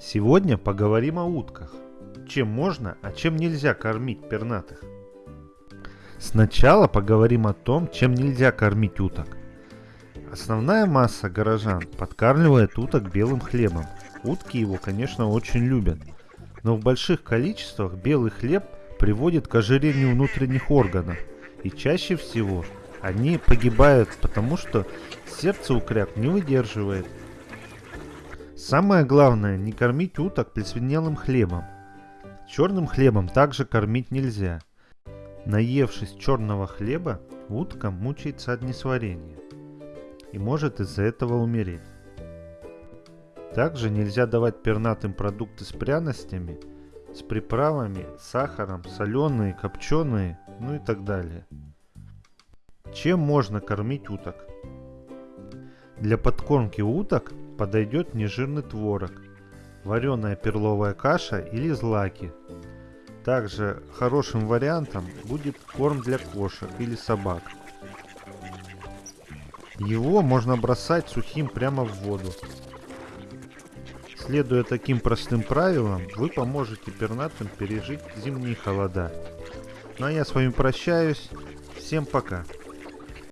Сегодня поговорим о утках. Чем можно, а чем нельзя кормить пернатых. Сначала поговорим о том, чем нельзя кормить уток. Основная масса горожан подкармливает уток белым хлебом. Утки его, конечно, очень любят. Но в больших количествах белый хлеб приводит к ожирению внутренних органов. И чаще всего они погибают, потому что сердце у кряк не выдерживает. Самое главное, не кормить уток плесвенелым хлебом. Черным хлебом также кормить нельзя. Наевшись черного хлеба, утка мучается от несварения и может из-за этого умереть. Также нельзя давать пернатым продукты с пряностями, с приправами, сахаром, соленые, копченые, ну и так далее. Чем можно кормить уток? Для подкормки уток подойдет нежирный творог, вареная перловая каша или злаки. Также хорошим вариантом будет корм для кошек или собак. Его можно бросать сухим прямо в воду. Следуя таким простым правилам, вы поможете пернатым пережить зимние холода. Ну а я с вами прощаюсь. Всем пока.